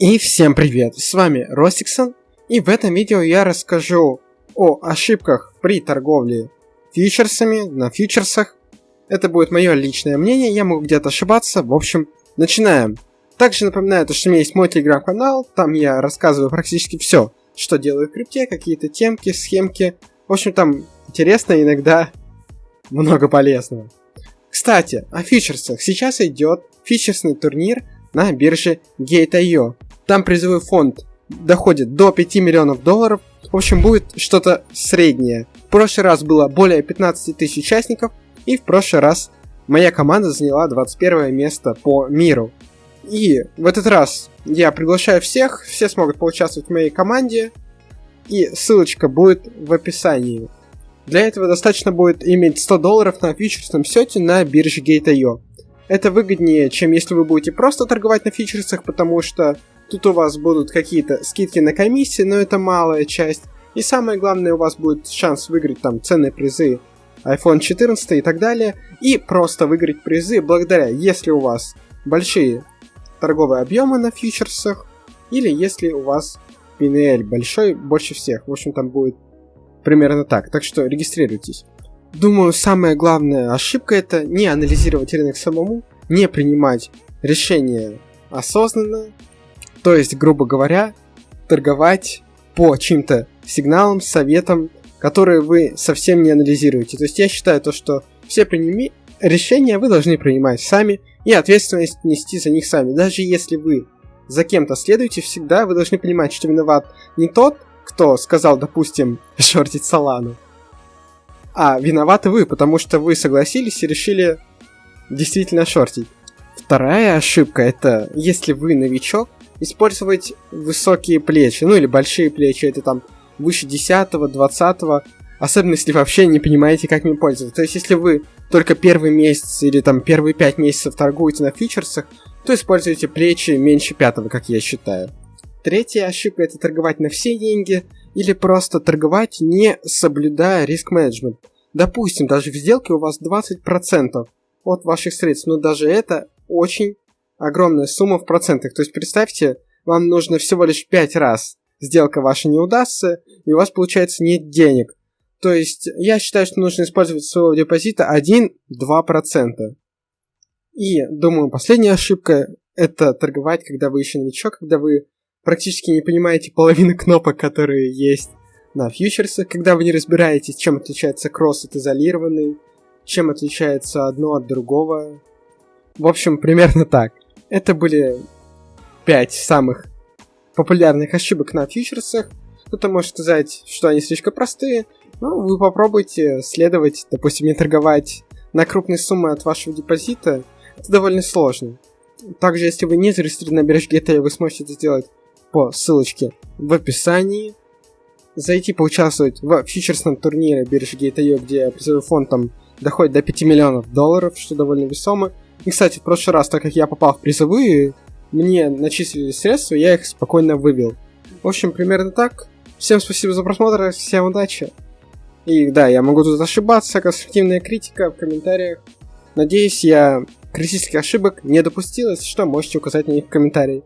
И всем привет, с вами Ростиксон, и в этом видео я расскажу о ошибках при торговле фьючерсами на фьючерсах. Это будет мое личное мнение, я могу где-то ошибаться, в общем, начинаем. Также напоминаю, что у меня есть мой телеграм-канал, там я рассказываю практически все, что делаю в крипте, какие-то темки, схемки. В общем, там интересно, иногда много полезного. Кстати, о фьючерсах. Сейчас идет фьючерсный турнир на бирже Gate.io. Там призовой фонд доходит до 5 миллионов долларов. В общем, будет что-то среднее. В прошлый раз было более 15 тысяч участников, и в прошлый раз моя команда заняла 21 место по миру. И в этот раз я приглашаю всех, все смогут поучаствовать в моей команде, и ссылочка будет в описании. Для этого достаточно будет иметь 100 долларов на фьючерсном счете на бирже Gate.io. Это выгоднее, чем если вы будете просто торговать на фьючерсах, потому что тут у вас будут какие-то скидки на комиссии, но это малая часть. И самое главное, у вас будет шанс выиграть там ценные призы iPhone 14 и так далее. И просто выиграть призы благодаря, если у вас большие торговые объемы на фьючерсах, или если у вас PNL большой, больше всех. В общем, там будет примерно так. Так что регистрируйтесь. Думаю, самая главная ошибка это не анализировать рынок самому, не принимать решения осознанно, то есть, грубо говоря, торговать по чьим-то сигналам, советам, которые вы совсем не анализируете. То есть я считаю то, что все приними... решения вы должны принимать сами и ответственность нести за них сами. Даже если вы за кем-то следуете, всегда вы должны понимать, что виноват не тот, кто сказал, допустим, шортить Солану, а виноваты вы, потому что вы согласились и решили действительно шортить. Вторая ошибка это, если вы новичок, использовать высокие плечи, ну или большие плечи, это там выше 10-20, особенно если вообще не понимаете, как ими пользоваться. То есть, если вы только первый месяц или там первые 5 месяцев торгуете на фьючерсах, то используйте плечи меньше пятого, как я считаю. Третья ошибка это торговать на все деньги или просто торговать не соблюдая риск-менеджмент. Допустим, даже в сделке у вас 20% от ваших средств, но даже это очень огромная сумма в процентах. То есть представьте, вам нужно всего лишь 5 раз сделка ваша не удастся, и у вас получается нет денег. То есть я считаю, что нужно использовать своего депозита 1-2%. И думаю, последняя ошибка это торговать, когда вы еще новичок, когда вы практически не понимаете половину кнопок, которые есть на фьючерсах, когда вы не разбираетесь, чем отличается кросс от изолированный, чем отличается одно от другого. В общем, примерно так. Это были 5 самых популярных ошибок на фьючерсах. Кто-то может сказать, что они слишком простые, но вы попробуйте следовать, допустим, не торговать на крупные суммы от вашего депозита. Это довольно сложно. Также, если вы не зарегистрированы на бирже GTL, вы сможете это сделать по ссылочке в описании. Зайти поучаствовать в фьючерсном турнире биржи Gate.io, где призовой фонд там доходит до 5 миллионов долларов, что довольно весомо. И, кстати, в прошлый раз, так как я попал в призовые, мне начислили средства, я их спокойно вывел. В общем, примерно так. Всем спасибо за просмотр, всем удачи. И да, я могу тут ошибаться, конструктивная критика в комментариях. Надеюсь, я критических ошибок не допустил, если что, можете указать на них в комментарии.